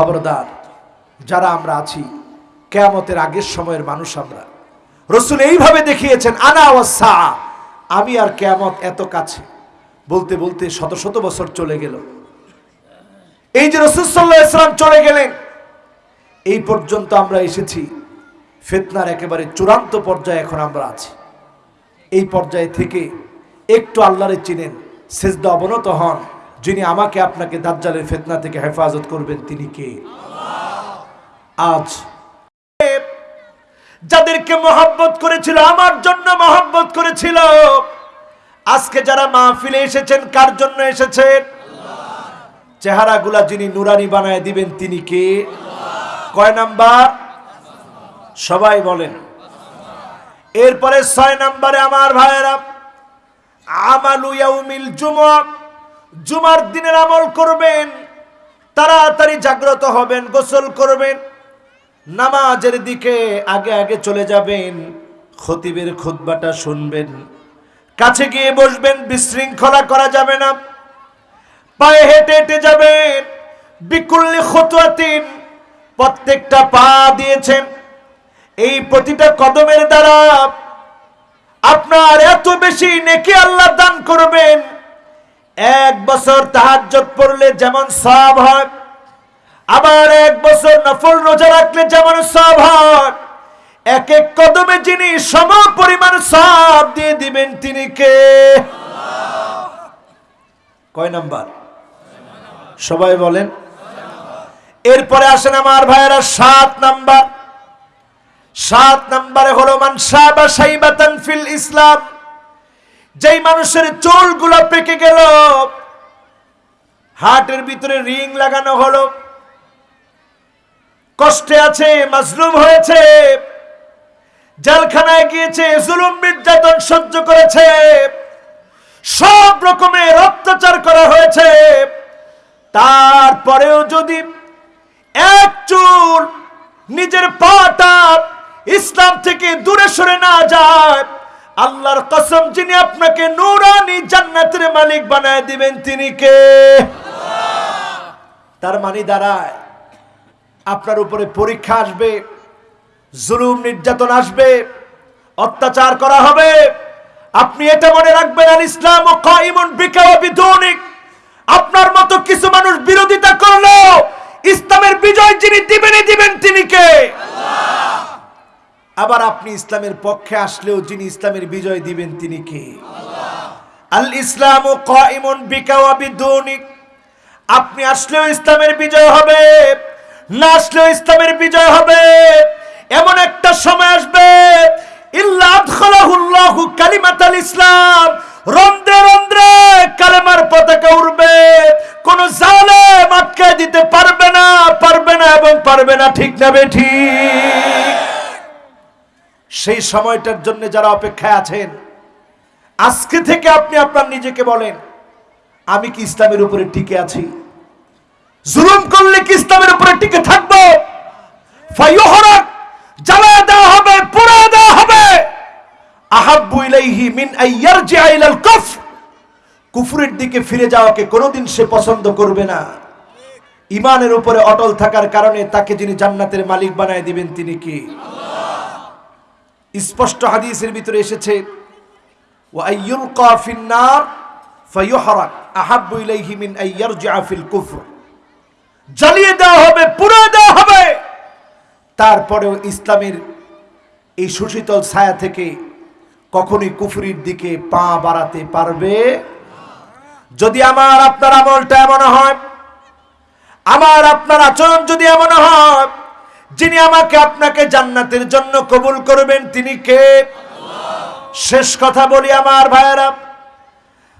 খবরদার, যারা আমরা আছি, কেয়ামতের আগের সময়ের মানুষ আমরা। রসুল এইভাবে দেখিয়েছেন, আনা ওয়াসা আমি আর কেয়ামত এত কাছে। বলতে বলতে শত শত বছর চলে গেল। এই যে রসুল সাল্লাহ ইসলাম চলে গেলেন, এই পর্যন্ত আমরা এসেছি, ফেতনার একেবারে চূড়ান্ত পর্যায়ে এখন আমরা আছি। এই পর্যায়ে থেকে একটু আল্লাহরে চিনেন, সেজদা অবনত হন। যিনি আমাকে আপনাকে দাজ্জালের ফেতনা থেকে হেফাজত করবেন, তিনি কে? আজ যাদেরকে মহব্বত করেছিল, আমার জন্য মহব্বত করেছিল। আজকে যারা মাহফিলে এসেছেন, কার জন্য এসেছেন? চেহারাগুলা যিনি নুরানি বানায় দিবেন, তিনি কে? কয় নাম্বার? সবাই বলেন। এরপরে ছয় নাম্বারে আমার ভাইয়েরা, আমালু ইয়াউমিল জুমা জুমার দিনের আমল করবেন, তাড়াতাড়ি জাগ্রত হবেন, গোসল করবেন, নামাজের দিকে আগে আগে চলে যাবেন, খতিবের খুতবাটা শুনবেন, কাছে গিয়ে বসবেন, বিশৃঙ্খলা করা যাবে না, পায়ে হেঁটে হেঁটে যাবেন, বিকুল্লি খতুয়াতিন প্রত্যেকটা পা দিয়েছেন, এই প্রতিটা কদমের দ্বারা আপনার এত বেশি নেকি আল্লাহ দান করবেন এক বছর তাহাজ্জত পড়লে যেমন সব হয়, আবার এক বছর নফল রোজা রাখলে যেমন সব হয়। এক এক কদমে যিনি সম পরিমাণ সব দিয়ে দিবেন, তিনি কে? কয় নাম্বার? সবাই বলেন। এরপরে আসেন আমার ভাইয়েরা, সাত নাম্বার। সাত নাম্বারে হলো মান সাবা সাইবাতান ফিল ইসলাম। যেই মানুষের চুলগুলো পেকে গেল, হার্টের ভিতরে রিং লাগানো হলো। কষ্টে আছে, মাজলুম হয়েছে। জেলখানায় গিয়েছে, জুলুম নির্যাতন সহ্য করেছে। সব রকমের অত্যাচার করা হয়েছে। তারপরেও যদি এক চুল নিজের পাটা ইসলাম থেকে দূরে সরে না যায় আল্লাহর কসম, যিনি আপনাকে নুরানি জান্নাতের মালিক বানায় দিবেন, তিনি কে? তার মানে দাঁড়ায়, আপনার উপরে পরীক্ষা আসবে, জুলুম নির্যাতন আসবে, অত্যাচার করা হবে। আপনি এটা মনে রাখবেন, আল ইসলাম ও কাইমুন বিকা ও বিদুনিক। আপনার মতো কিছু মানুষ বিরোধিতা করল ইসলামের বিজয় যিনি দিবেনই দিবেন, তিনি কে? আবার আপনি ইসলামের পক্ষে আসলেও যিনি ইসলামের বিজয় দিবেন তিনি কে? আল ইসলাম ও কাইমুন বিকা আপনি আসলেও ইসলামের বিজয় হবে, না আসলেও ইসলামের বিজয় হবে। এমন একটা সময় আসবে, ইল্লা আদখালাহুল্লাহু কালিমাতাল ইসলাম। রন্ধ্রে রন্ধ্রে কালেমার পতাকা উড়বে। কোন জালেম আটকায় দিতে পারবে না পারবে না এবং পারবে না, ঠিক না ঠিক। সেই সময়টার জন্য যারা অপেক্ষায় আছেন, আজকে থেকে আপনি আপনার নিজেকে বলেন, আমি কি ইসলামের উপরে টিকে আছি? জুলুম করলে কি ইসলামের উপরে টিকে থাকব? হবে হবে। মিন দিকে ফিরে যাওয়াকে কোনোদিন সে পছন্দ করবে না। ইমানের উপরে অটল থাকার কারণে তাকে যিনি জান্নাতের মালিক বানায় দিবেন, তিনি কি? স্পষ্ট হাদিসের ভিতরে এসেছে, ওয়া আইয়ুলকা ফিন্নার ফায়ুহরাক আহাব্বু ইলাইহি মিন আইয়ারজিআ ফিল কুফর। জ্বালিয়ে দেওয়া হবে পুড়ে দেওয়া হবে। তারপরেও ইসলামের এই সুশীতল ছায়া থেকে কখনই কুফরির দিকে পা বাড়াতে পারবে? যদি আমার, আপনার আমলটা এমন হয়, আমার, আপনার আচরণ যদি এমন হয় যিনি আমাকে আপনাকে জান্নাতের জন্য কবুল করবেন, তিনি কে? শেষ কথা বলি আমার ভাইয়েরা।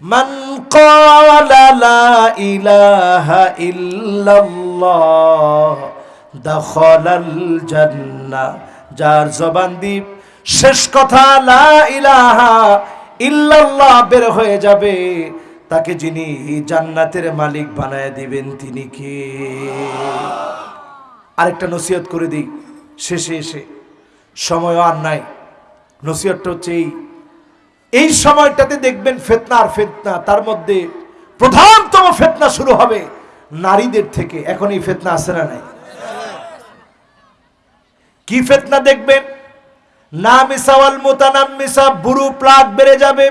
মান ক্বালা লা ইলাহা ইল্লাল্লাহ, দাখালাল জান্নাহ যার জবান দ্বীপ, শেষ কথা লা ইলাহা ইল্লাল্লাহ বের হয়ে যাবে। তাকে যিনি জান্নাতের মালিক বানায় দিবেন, তিনি কে? আরেকটা নসিহত করে দিই। শেষে এসে সময় আর নাই। নসিহতটা হচ্ছে এই। এই সময়টাতে দেখবেন ফেতনা আর ফেতনা, তার মধ্যে প্রধানতম ফেতনা শুরু হবে নারীদের থেকে। এখন এই ফেতনা আছে না নাই? কি ফেতনা দেখবেন? না মিসাওয়াল মোতানাম মিসা বুড়ু প্লাগ বেড়ে যাবে।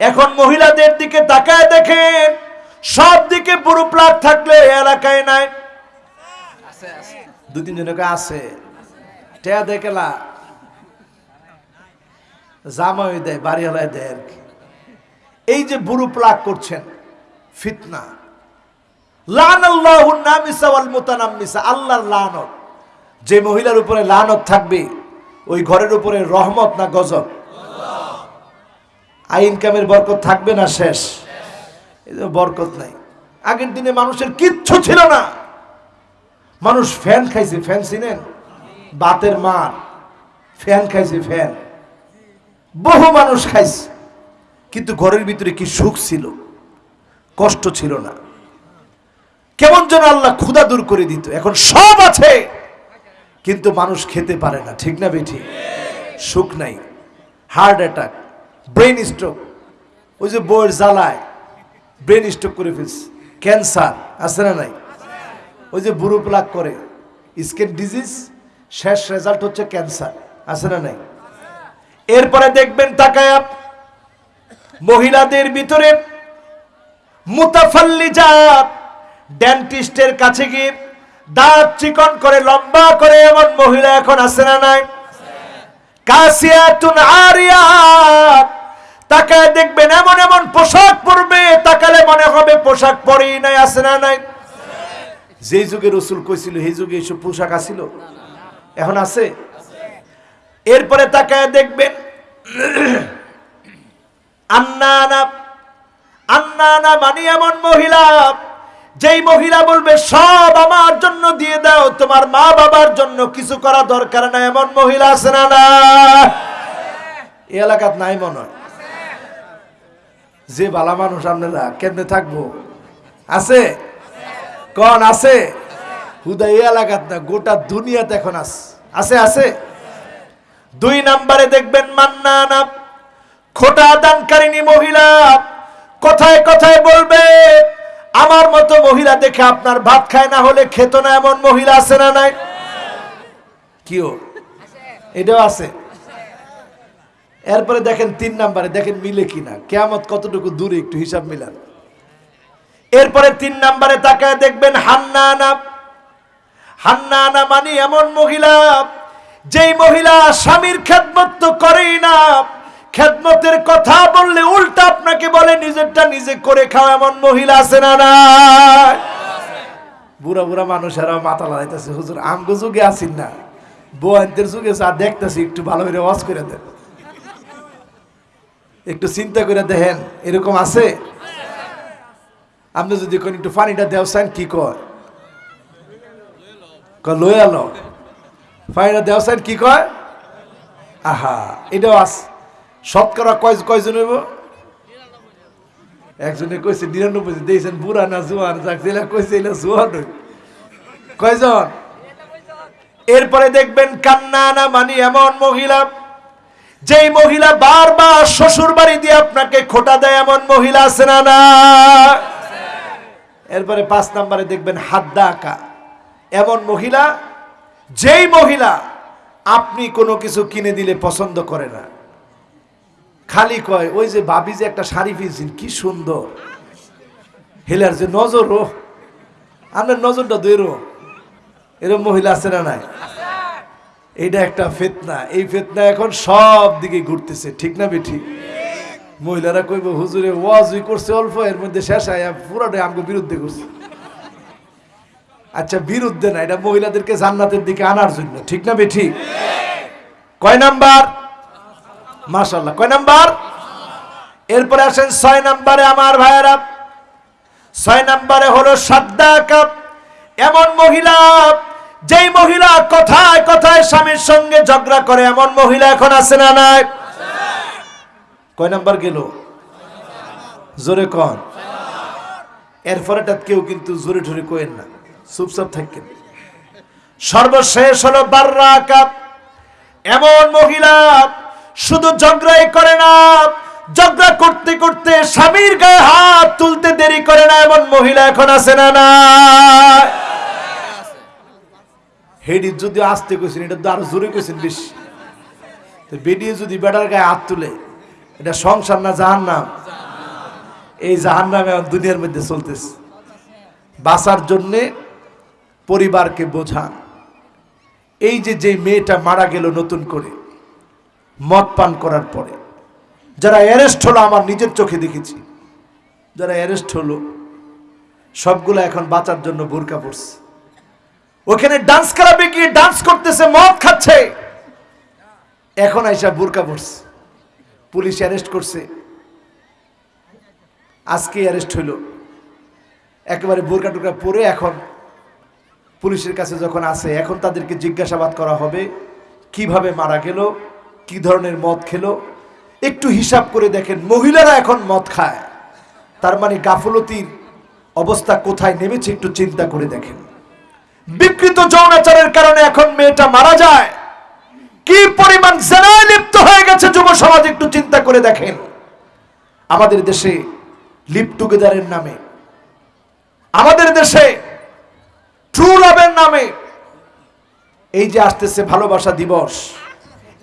এখন মহিলাদের দিকে তাকায় দেখেন সব দিকে বুড়ু প্লাগ থাকলে এলাকায় নাই। দু তিন জনকে আছে। টেয়া দেখেলা জামাই দেয়, বাড়িওয়ালায় দেয় আর এই যে বুড়ু প্লাগ করছেন, ফিতনা। আল্লাহর লানত। যে মহিলার উপরে লানত থাকবে, ওই ঘরের উপরে রহমত না গজব? আই ইনকামের বরকত থাকবে না শেষ? বরকত নাই। আগের দিনে মানুষের কিচ্ছু ছিল না। মানুষ ফ্যান খাইছে, ফ্যান চিনেন? বাতের মার, ফ্যান খাইছে, ফ্যান। বহু মানুষ খাইছে, কিন্তু ঘরের ভিতরে কি সুখ ছিল? কষ্ট ছিল না। কেমন যেন আল্লাহ ক্ষুদা দূর করে দিত। এখন সব আছে, কিন্তু মানুষ খেতে পারে না। ঠিক না বেঠি? সুখ নাই। হার্ট অ্যাটাক, ব্রেন স্ট্রোক, ওই যে বইয়ের জ্বালায় ব্রেন স্ট্রোক করে ফেলছে। ক্যান্সার, আছে না নাই? ওই যে বুড়ো প্লাক করে। স্কিন ডিজিজ শেষ রেজাল্ট হচ্ছে ক্যান্সার আছে না নাই? এরপরে দেখবেন তাকায় মহিলাদের ভিতরে মুতাফাল্লিজাত ডেন্টিস্টের কাছে গিয়ে দাঁত চিকন করে, লম্বা করে এমন মহিলা এখন আছে না নাই? কাসিয়াতুন আরিয়াত। তাকায় দেখবেন এমন এমন পোশাক পরবে, তাকালে মনে হবে পোশাক পরেই নাই, আছে না নাই? যেই যুগে রসুল কইছিল, সেই যুগে এইসব পোশাক আছিল? এখন আছে? এরপরে তাকায় দেখবেন মানে এমন মহিলা, যেই মহিলা বলবে, সব আমার জন্য দিয়ে দাও, তোমার মা বাবার জন্য কিছু করা দরকার এমন মহিলা না এই এলাকাত নাই মনে যে বালা মানুষ, আপনারা কেমনে থাকব? আছে? কন আছে? হুদা এলাকাত না, গোটা দুনিয়াতে এখন আছে আছে? দুই নাম্বারে দেখবেন মান্নানা খোটা দানকারিনী মহিলা কথায় কথায় বলবে, আমার মতো মহিলা দেখে আপনার ভাত খায় না হলে খেত না এমন মহিলা আছে না নাই? কিও? এটাও আছে। এরপরে দেখেন তিন নাম্বারে, দেখেন মিলে কিনা। কেয়ামত কতটুকু দূরে একটু হিসাব মিলান। এরপরে তিন নাম্বারে তাকায় দেখবেন হান্নানা। হান্নানা মানে এমন মহিলা, যেই মহিলা স্বামীর খেদমত তো করেই না। খেদমতের কথা বললে উল্টা আপনাকে বলে, নিজেরটা নিজে করে খাও এমন মহিলা আছে না না বুড়া বুড়া মানুষেরা মাথা লাগাইতেছে, হুজুর, আমগো যুগে আসিন না। বোয়ানদের যুগে যা দেখতেছি, একটু ভালো করে ওয়াজ করে দেন। একটু চিন্তা করে দেখেন, এরকম আছে? আপনি যদি কোন একটু পানিটা দেও চান কি কয় লই আলো পানিটা দেও চান কি কয় আহা, এটাও আছে শতকরা কয় কয়জন হইব? একজনে কইছে নিরানব্বই দিয়েছেন বুড়া না জোয়ান? যাক যেটা কইছে এটা জোয়ান। কয়জন? এরপরে দেখবেন কান্না না মানি এমন মহিলা। যেই মহিলা বারবার শ্বশুর বাড়ি দিয়ে আপনাকে খোটা দেয়, এমন মহিলা আছে না না এরপরে পাঁচ নাম্বারে দেখবেন হাদ্দা আঁকা এমন মহিলা, যেই মহিলা আপনি কোনো কিছু কিনে দিলে পছন্দ করে না। খালি কয়, ওই যে ভাবি যে একটা শাড়ি পিনছেন, কি সুন্দর। হেলার যে, নজর ও, আপনার নজরটা দৈরো এরকম মহিলা আছে না নাই? এটা একটা ফেতনা। এই ফেতনা এখন সব দিকে ঘুরতেছে, ঠিক না বেঠি? মহিলারা কইব, হুজুরে ওয়াজই করছে অল্প, এর মধ্যে শেষ আয়া, পুরাটাই আমাকে বিরুদ্ধে করছে। আচ্ছা বিরুদ্ধে না, এটা মহিলাদেরকে জান্নাতের দিকে আনার জন্য, ঠিক না বেঠি? কয় নাম্বার? মাশাল্লাহ কয় নাম্বার? এরপরে আসেন, ছয় নাম্বারে আমার ভাইয়েরা, ছয় নাম্বারে হলো সাদ্দা কাপ এমন মহিলা, যেই মহিলা কথায় কথায় স্বামীর সঙ্গে ঝগড়া করে, এমন মহিলা এখন আছে না নাই? কয় নাম্বার গেল? জোরে কন। এরপরেটা কেউ কিন্তু জোরে ঠোরে কোয়েন না। চুপচাপ থাকেন সর্বশেষ হলো বাররা কাপ। এমন মহিলা শুধু ঝগড়াই করে না, ঝগড়া করতে করতে স্বামীর গায়ে হাত তুলতে দেরি করে না, এমন মহিলা এখন আছে না না? হেডি যদি আসতে কইছেন, এটা তো আরও জোরে কইছেন বেশি। বেডিয়ে যদি বেটার গায়ে হাত তুলে এটা সংসার না জাহান নাম এই জাহান নাম দুনিয়ার মধ্যে চলতেছে। বাঁচার জন্যে পরিবারকে বোঝান। এই যে যে মেয়েটা মারা গেল নতুন করে, মদ পান করার পরে। যারা অ্যারেস্ট হলো, আমার নিজের চোখে দেখেছি। যারা অ্যারেস্ট হলো, সবগুলো এখন বাঁচার জন্য বোরকা পড়ছে ওখানে ডান্স ক্লাবে গিয়ে ডান্স করতেছে, মদ খাচ্ছে। এখন আইসা বোরকা পড়ছে পুলিশ অ্যারেস্ট করছে। আজকে অ্যারেস্ট হইল। একেবারে বোরকা টুকরা পরে এখন পুলিশের কাছে যখন আসে এখন তাদেরকে জিজ্ঞাসাবাদ করা হবে, কীভাবে মারা গেল, কি ধরনের মদ খেলো। একটু হিসাব করে দেখেন, মহিলারা এখন মদ খায়। তার মানে গাফলতির অবস্থা কোথায় নেমেছে একটু চিন্তা করে দেখেন। বিকৃত যৌনাচারের কারণে এখন মেয়েটা মারা যায়। কি পরিমাণ জেনায় লিপ্ত হয়ে গেছে যুব সমাজ একটু চিন্তা করে দেখেন। আমাদের দেশে লিপ টুগেদারের নামে, আমাদের দেশে ট্রু লাভের নামে এই যে আসতেছে ভালোবাসা দিবস,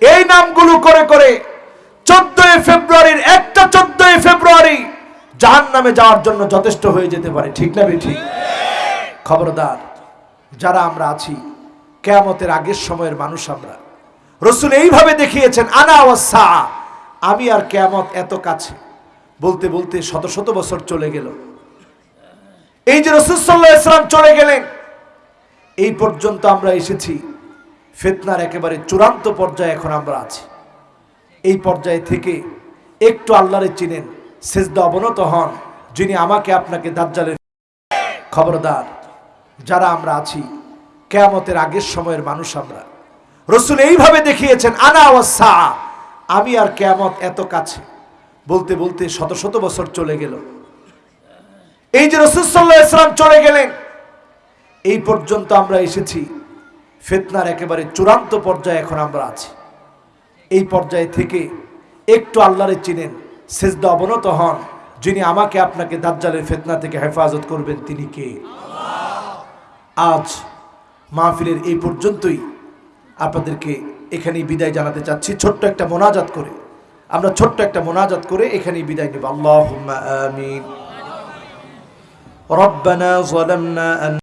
এই নামগুলো করে করে চোদ্দই ফেব্রুয়ারির একটা চোদ্দই ফেব্রুয়ারি জাহান নামে যাওয়ার জন্য যথেষ্ট হয়ে যেতে পারে, ঠিক না ঠিক খবরদার, যারা আমরা আছি, কেয়ামতের আগের সময়ের মানুষ আমরা। রসুল এইভাবে দেখিয়েছেন, আনা ওয়াসা আমি আর কেয়ামত এত কাছে। বলতে বলতে শত শত বছর চলে গেল। এই যে রসুল সাল্লাহ ইসলাম চলে গেলেন, এই পর্যন্ত আমরা এসেছি। ফেতনার একেবারে চূড়ান্ত পর্যায়ে এখন আমরা আছি। এই পর্যায়ে থেকে একটু আল্লাহরে চিনেন, সেজদা অবনত হন, যিনি আমাকে আপনাকে দাজ্জালের খবরদার। যারা আমরা আছি, কেয়ামতের আগের সময়ের মানুষ আমরা। রসুল এইভাবে দেখিয়েছেন, আনা ওয়াসা আমি আর কেয়ামত এত কাছে। বলতে বলতে শত শত বছর চলে গেল। এই যে রসুল সাল্লাহ ইসলাম চলে গেলেন, এই পর্যন্ত আমরা এসেছি। ফেতনার একেবারে চূড়ান্ত পর্যায়ে এখন আমরা আছি। এই পর্যায়ে থেকে একটু আল্লাহরে চিনেন, সেজদা অবনত হন। যিনি আমাকে আপনাকে দাজ্জালের ফেতনা থেকে হেফাজত করবেন, তিনি কে? আজ মাহফিলের এই পর্যন্তই। আপনাদেরকে এখানেই বিদায় জানাতে চাচ্ছি ছোট্ট একটা মোনাজাত করে আমরা ছোট্ট একটা মোনাজাত করে এখানেই বিদায় নেব আল্লাহ আমিন ربنا ظلمنا أن